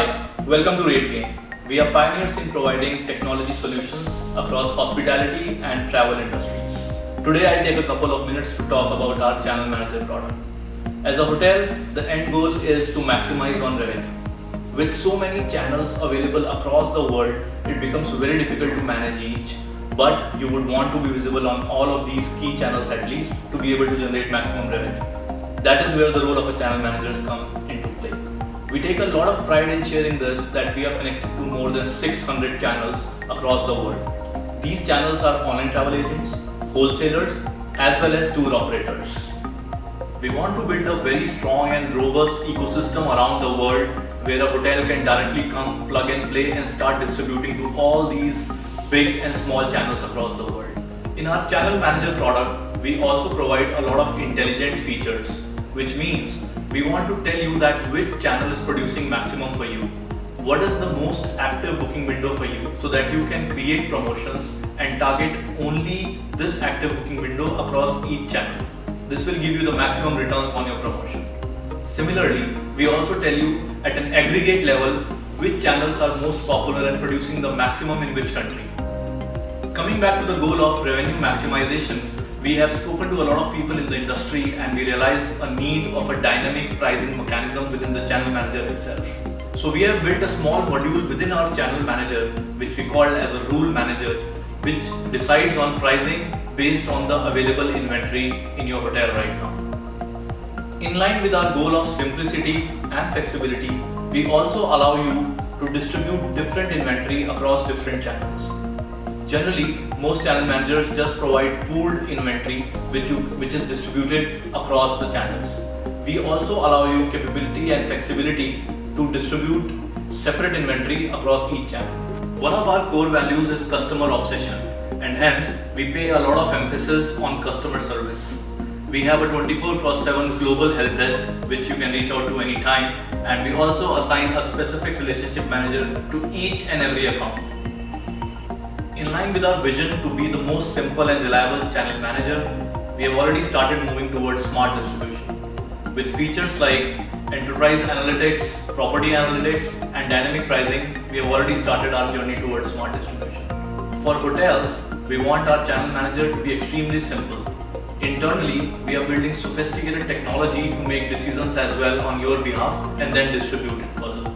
Welcome to RateGain. We are pioneers in providing technology solutions across hospitality and travel industries. Today I'll take a couple of minutes to talk about our channel manager product. As a hotel, the end goal is to maximize on revenue. With so many channels available across the world, it becomes very difficult to manage each, but you would want to be visible on all of these key channels at least to be able to generate maximum revenue. That is where the role of a channel manager comes into play. We take a lot of pride in sharing this that we are connected to more than 600 channels across the world. These channels are online travel agents, wholesalers, as well as tour operators. We want to build a very strong and robust ecosystem around the world where a hotel can directly come, plug and play and start distributing to all these big and small channels across the world. In our channel manager product, we also provide a lot of intelligent features which means we want to tell you that which channel is producing maximum for you. What is the most active booking window for you so that you can create promotions and target only this active booking window across each channel. This will give you the maximum returns on your promotion. Similarly, we also tell you at an aggregate level which channels are most popular and producing the maximum in which country. Coming back to the goal of revenue maximization, we have spoken to a lot of people in the industry and we realized a need of a dynamic pricing mechanism within the channel manager itself. So we have built a small module within our channel manager which we call as a rule manager which decides on pricing based on the available inventory in your hotel right now. In line with our goal of simplicity and flexibility, we also allow you to distribute different inventory across different channels. Generally, most channel managers just provide pooled inventory which, you, which is distributed across the channels. We also allow you capability and flexibility to distribute separate inventory across each channel. One of our core values is customer obsession and hence we pay a lot of emphasis on customer service. We have a 24 x 7 global help desk which you can reach out to anytime and we also assign a specific relationship manager to each and every account. In line with our vision to be the most simple and reliable channel manager, we have already started moving towards smart distribution. With features like enterprise analytics, property analytics, and dynamic pricing, we have already started our journey towards smart distribution. For hotels, we want our channel manager to be extremely simple. Internally, we are building sophisticated technology to make decisions as well on your behalf and then distribute it.